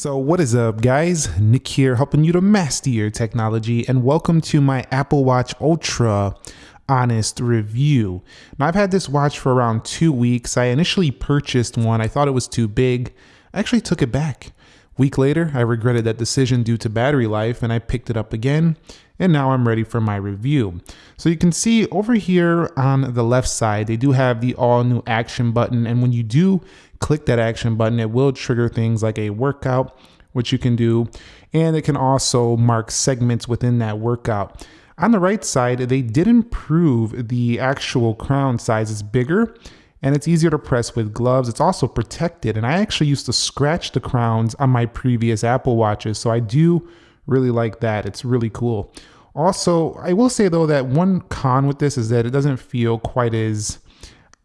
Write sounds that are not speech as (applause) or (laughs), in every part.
So, what is up, guys? Nick here, helping you to master your technology, and welcome to my Apple Watch Ultra honest review. Now, I've had this watch for around two weeks. I initially purchased one, I thought it was too big. I actually took it back. Week later, I regretted that decision due to battery life, and I picked it up again and now I'm ready for my review. So you can see over here on the left side, they do have the all new action button. And when you do click that action button, it will trigger things like a workout, which you can do. And it can also mark segments within that workout. On the right side, they did improve the actual crown size. It's bigger and it's easier to press with gloves. It's also protected. And I actually used to scratch the crowns on my previous Apple Watches. So I do really like that. It's really cool. Also, I will say though that one con with this is that it doesn't feel quite as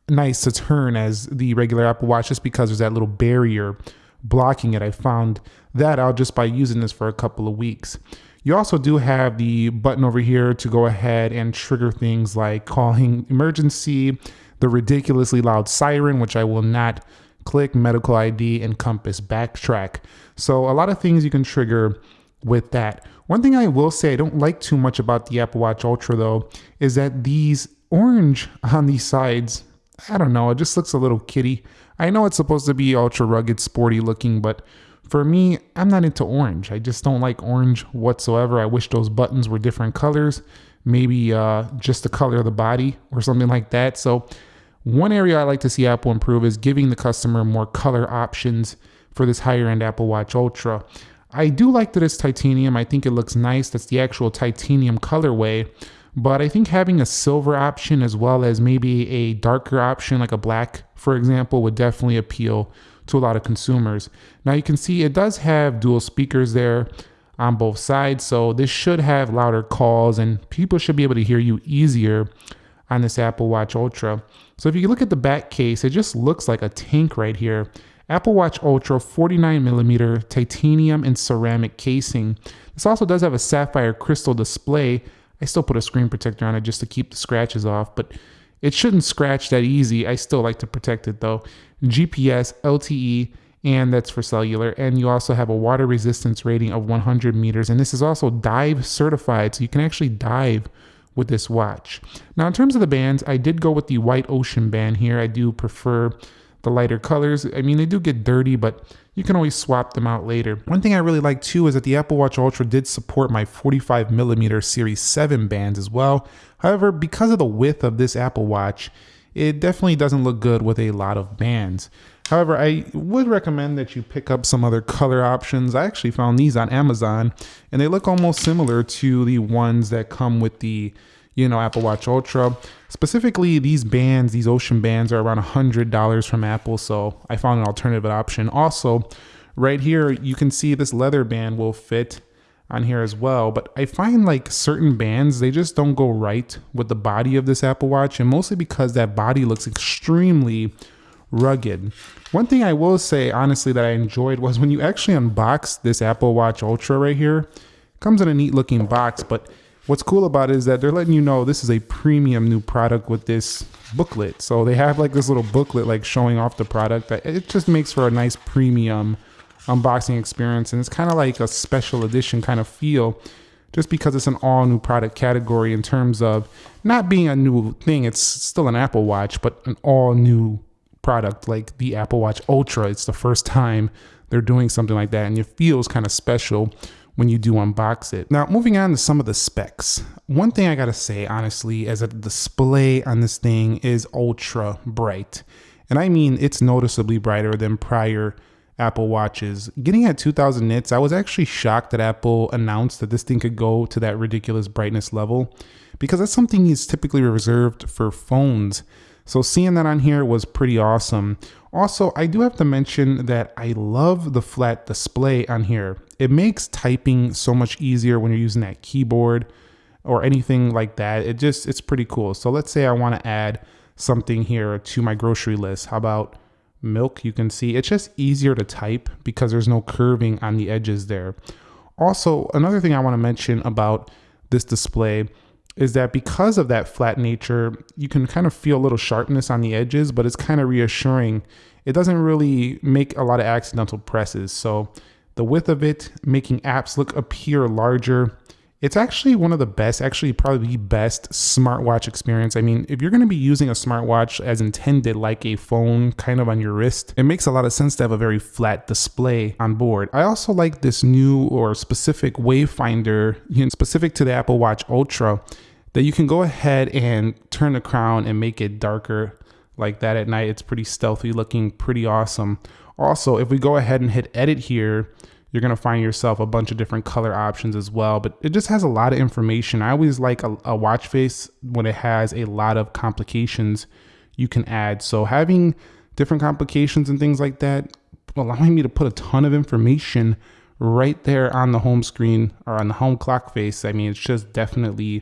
nice to turn as the regular Apple Watch just because there's that little barrier blocking it. I found that out just by using this for a couple of weeks. You also do have the button over here to go ahead and trigger things like calling (laughs) emergency, the ridiculously loud siren, which I will not click, medical ID, and compass backtrack. So a lot of things you can trigger with that. One thing I will say I don't like too much about the Apple Watch Ultra though is that these orange on these sides, I don't know, it just looks a little kitty. I know it's supposed to be ultra rugged, sporty looking, but for me, I'm not into orange. I just don't like orange whatsoever. I wish those buttons were different colors, maybe uh, just the color of the body or something like that. So, one area I like to see Apple improve is giving the customer more color options for this higher end Apple Watch Ultra. I do like that it's titanium. I think it looks nice. That's the actual titanium colorway. But I think having a silver option as well as maybe a darker option like a black, for example, would definitely appeal to a lot of consumers. Now you can see it does have dual speakers there on both sides. So this should have louder calls and people should be able to hear you easier on this Apple Watch Ultra. So if you look at the back case, it just looks like a tank right here. Apple Watch Ultra 49 millimeter titanium and ceramic casing. This also does have a sapphire crystal display. I still put a screen protector on it just to keep the scratches off, but it shouldn't scratch that easy. I still like to protect it though. GPS, LTE, and that's for cellular. And you also have a water resistance rating of 100 meters. And this is also dive certified, so you can actually dive with this watch. Now, in terms of the bands, I did go with the white ocean band here. I do prefer the lighter colors. I mean, they do get dirty, but you can always swap them out later. One thing I really like too is that the Apple Watch Ultra did support my 45 millimeter Series 7 bands as well. However, because of the width of this Apple Watch, it definitely doesn't look good with a lot of bands. However, I would recommend that you pick up some other color options. I actually found these on Amazon and they look almost similar to the ones that come with the you know, Apple Watch Ultra. Specifically, these bands, these Ocean bands, are around $100 from Apple, so I found an alternative option. Also, right here, you can see this leather band will fit on here as well, but I find like certain bands, they just don't go right with the body of this Apple Watch, and mostly because that body looks extremely rugged. One thing I will say, honestly, that I enjoyed was when you actually unbox this Apple Watch Ultra right here, comes in a neat looking box, but what's cool about it is that they're letting you know this is a premium new product with this booklet. So they have like this little booklet like showing off the product. It just makes for a nice premium unboxing experience and it's kind of like a special edition kind of feel just because it's an all new product category in terms of not being a new thing. It's still an Apple Watch, but an all new product like the Apple Watch Ultra. It's the first time they're doing something like that and it feels kind of special when you do unbox it. Now, moving on to some of the specs. One thing I gotta say, honestly, is that the display on this thing is ultra bright. And I mean, it's noticeably brighter than prior Apple Watches. Getting at 2000 nits, I was actually shocked that Apple announced that this thing could go to that ridiculous brightness level because that's something is typically reserved for phones. So seeing that on here was pretty awesome. Also, I do have to mention that I love the flat display on here. It makes typing so much easier when you're using that keyboard or anything like that. It just, it's pretty cool. So let's say I want to add something here to my grocery list. How about milk? You can see it's just easier to type because there's no curving on the edges there. Also, another thing I want to mention about this display is that because of that flat nature, you can kind of feel a little sharpness on the edges, but it's kind of reassuring. It doesn't really make a lot of accidental presses. So the width of it, making apps look appear larger. It's actually one of the best, actually probably the best smartwatch experience. I mean, if you're going to be using a smartwatch as intended, like a phone kind of on your wrist, it makes a lot of sense to have a very flat display on board. I also like this new or specific wayfinder, you know, specific to the Apple Watch Ultra, that you can go ahead and turn the crown and make it darker like that at night. It's pretty stealthy looking, pretty awesome. Also, if we go ahead and hit edit here, you're going to find yourself a bunch of different color options as well, but it just has a lot of information. I always like a, a watch face when it has a lot of complications you can add. So having different complications and things like that, allowing me to put a ton of information right there on the home screen or on the home clock face. I mean, it's just definitely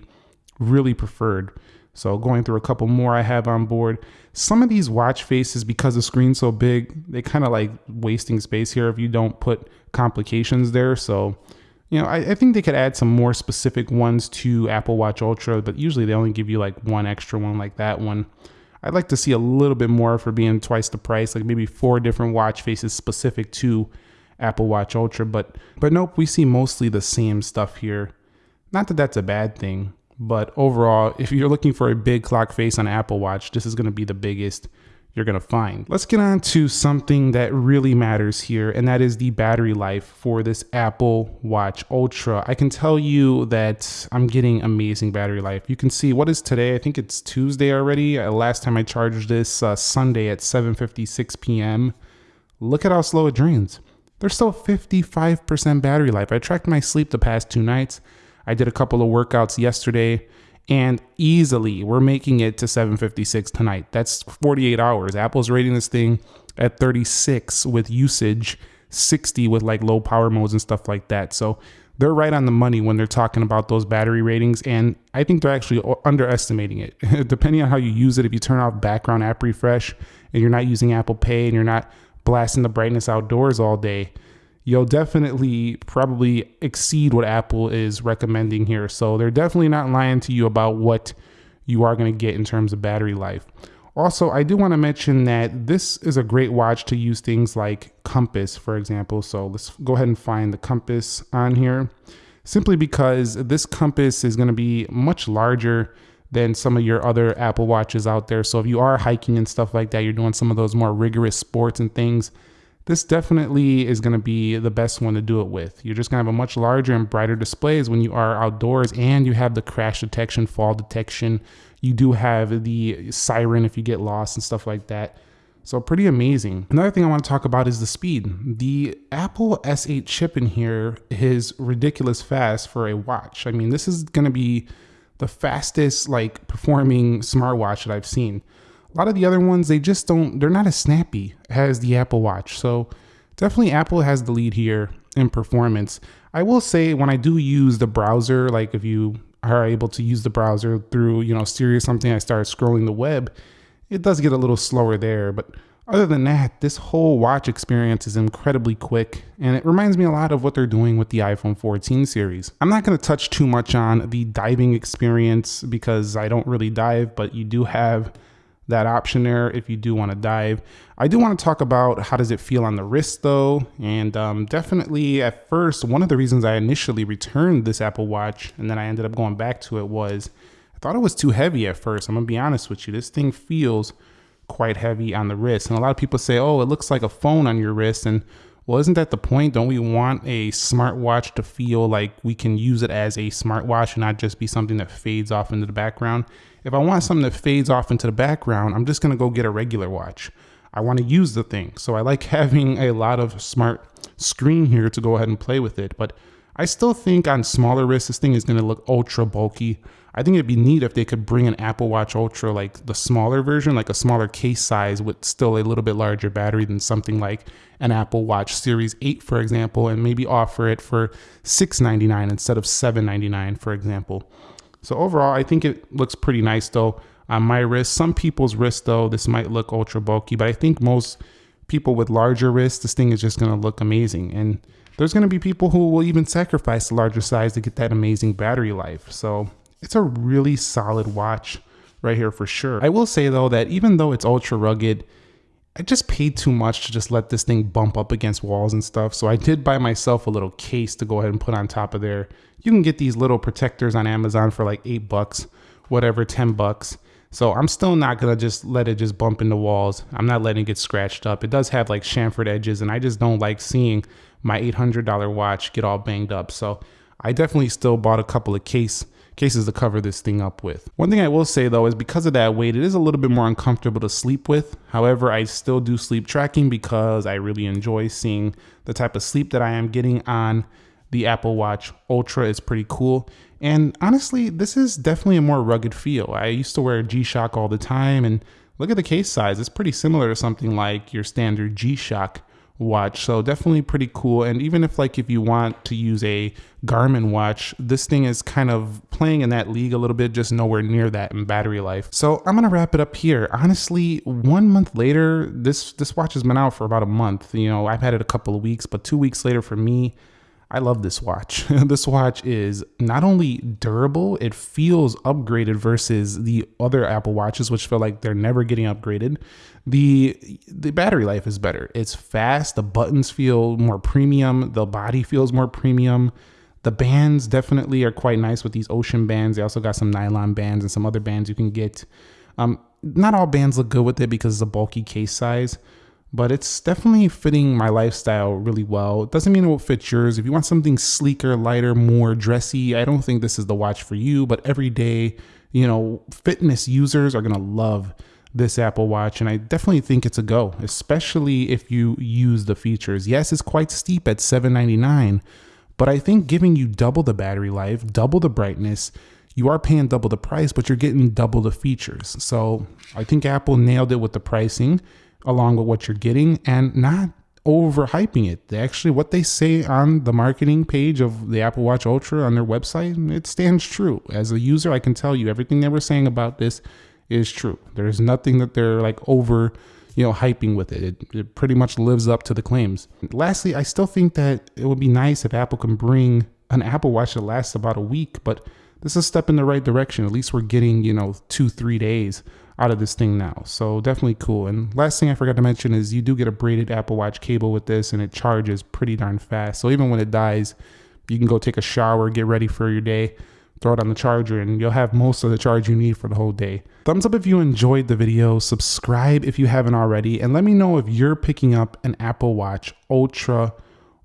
really preferred. So going through a couple more I have on board. Some of these watch faces, because the screen's so big, they kind of like wasting space here if you don't put complications there. So, you know, I, I, think they could add some more specific ones to Apple Watch Ultra, but usually they only give you like one extra one like that one. I'd like to see a little bit more for being twice the price, like maybe four different watch faces specific to Apple Watch Ultra, but but nope, we see mostly the same stuff here. Not that that's a bad thing, but overall, if you're looking for a big clock face on Apple Watch, this is going to be the biggest you're going to find. Let's get on to something that really matters here, and that is the battery life for this Apple Watch Ultra. I can tell you that I'm getting amazing battery life. You can see what is today. I think it's Tuesday already. Uh, last time I charged this uh, Sunday at 7:56 p.m. Look at how slow it drains. There's still 55% battery life. I tracked my sleep the past two nights. I did a couple of workouts yesterday and easily we're making it to 756 tonight. That's 48 hours. Apple's rating this thing at 36 with usage, 60 with like low power modes and stuff like that. So they're right on the money when they're talking about those battery ratings. And I think they're actually underestimating it. (laughs) Depending on how you use it, if you turn off background app refresh and you're not using Apple Pay and you're not blasting the brightness outdoors all day, you'll definitely probably exceed what Apple is recommending here. So they're definitely not lying to you about what you are going to get in terms of battery life. Also, I do want to mention that this is a great watch to use things like compass, for example. So let's go ahead and find the compass on here. Simply because this compass is going to be much larger than some of your other Apple Watches out there. So if you are hiking and stuff like that, you're doing some of those more rigorous sports and things, this definitely is going to be the best one to do it with. You're just going to have a much larger and brighter displays when you are outdoors and you have the crash detection, fall detection. You do have the siren if you get lost and stuff like that. So pretty amazing. Another thing I want to talk about is the speed. The Apple S8 chip in here is ridiculous fast for a watch. I mean, this is going to be the fastest like performing smartwatch that I've seen. A lot of the other ones, they just don't, they're not as snappy as the Apple Watch. So definitely Apple has the lead here in performance. I will say when I do use the browser, like if you are able to use the browser through, you know, Siri or something, I start scrolling the web, it does get a little slower there. But other than that, this whole watch experience is incredibly quick and it reminds me a lot of what they're doing with the iPhone 14 series. I'm not going to touch too much on the diving experience because I don't really dive, but you do have that option there if you do want to dive. I do want to talk about how does it feel on the wrist though, and um, definitely at first one of the reasons I initially returned this Apple Watch and then I ended up going back to it was I thought it was too heavy at first. I'm gonna be honest with you, this thing feels quite heavy on the wrist, and a lot of people say, "Oh, it looks like a phone on your wrist," and well, isn't that the point? Don't we want a smartwatch to feel like we can use it as a smartwatch and not just be something that fades off into the background? If I want something that fades off into the background, I'm just going to go get a regular watch. I want to use the thing. So I like (laughs) having a lot of smart screen here to go ahead and play with it. But I still think on smaller wrists, this thing is going to look ultra bulky. I think it'd be neat if they could bring an Apple Watch Ultra, like the smaller version, like a smaller case size with still a little bit larger battery than something like an Apple Watch Series 8, for example, and maybe offer it for 699 instead of 799, for example. So overall, I think it looks pretty nice though on my wrist. Some people's wrists though, this might look ultra bulky, but I think most people with larger wrists, this thing is just gonna look amazing. And there's gonna be people who will even sacrifice the larger size to get that amazing battery life. So it's a really solid watch right here for sure. I will say though that even though it's ultra rugged, I just paid too much to just let this thing bump up against walls and stuff. So I did buy myself a little case to go ahead and put on top of there. You can get these little protectors on Amazon for like eight bucks, whatever, 10 bucks. So I'm still not gonna just let it just bump into walls. I'm not letting it get scratched up. It does have like chamfered edges and I just don't like seeing my $800 watch get all banged up. So I definitely still bought a couple of case cases to cover this thing up with. One thing I will say though is because of that weight, it is a little bit more uncomfortable to sleep with. However, I still do sleep tracking because I really enjoy seeing the type of sleep that I am getting on the Apple Watch Ultra is pretty cool. And honestly, this is definitely a more rugged feel. I used to wear G-Shock all the time and look at the case size. It's pretty similar to something like your standard G-Shock watch. So definitely pretty cool. And even if like if you want to use a Garmin watch, this thing is kind of playing in that league a little bit, just nowhere near that in battery life. So I'm gonna wrap it up here. Honestly, one month later, this this watch has been out for about a month. You know, I've had it a couple of weeks, but two weeks later for me, I love this watch. (laughs) this watch is not only durable, it feels upgraded versus the other Apple watches, which feel like they're never getting upgraded. The the battery life is better. It's fast. The buttons feel more premium. The body feels more premium. The bands definitely are quite nice with these ocean bands. They also got some nylon bands and some other bands you can get. Um, not all bands look good with it because it's a bulky case size but it's definitely fitting my lifestyle really well. It doesn't mean it will fit yours. If you want something sleeker, lighter, more dressy, I don't think this is the watch for you, but everyday, you know, fitness users are going to love this Apple Watch and I definitely think it's a go, especially if you use the features. Yes, it's quite steep at 799, but I think giving you double the battery life, double the brightness, you are paying double the price, but you're getting double the features. So I think Apple nailed it with the pricing along with what you're getting and not overhyping it. They actually, what they say on the marketing page of the Apple Watch Ultra on their website, it stands true. As a user, I can tell you everything they were saying about this is true. There's nothing that they're like over, you know, hyping with it. it. It pretty much lives up to the claims. Lastly, I still think that it would be nice if Apple can bring an Apple Watch that lasts about a week, but this is a step in the right direction. At least we're getting, you know, two, three days out of this thing now. So definitely cool. And last thing I forgot to mention is you do get a braided Apple Watch cable with this and it charges pretty darn fast. So even when it dies, you can go take a shower, get ready for your day, throw it on the charger and you'll have most of the charge you need for the whole day. Thumbs up if you enjoyed the video, subscribe if you haven't already, and let me know if you're picking up an Apple Watch Ultra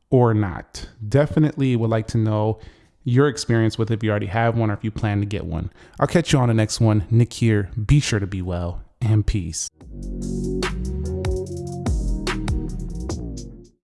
or not. Definitely would like to know your experience with it if you already have one or if you plan to get one. I'll catch you on the next one. Nick here. Be sure to be well and peace.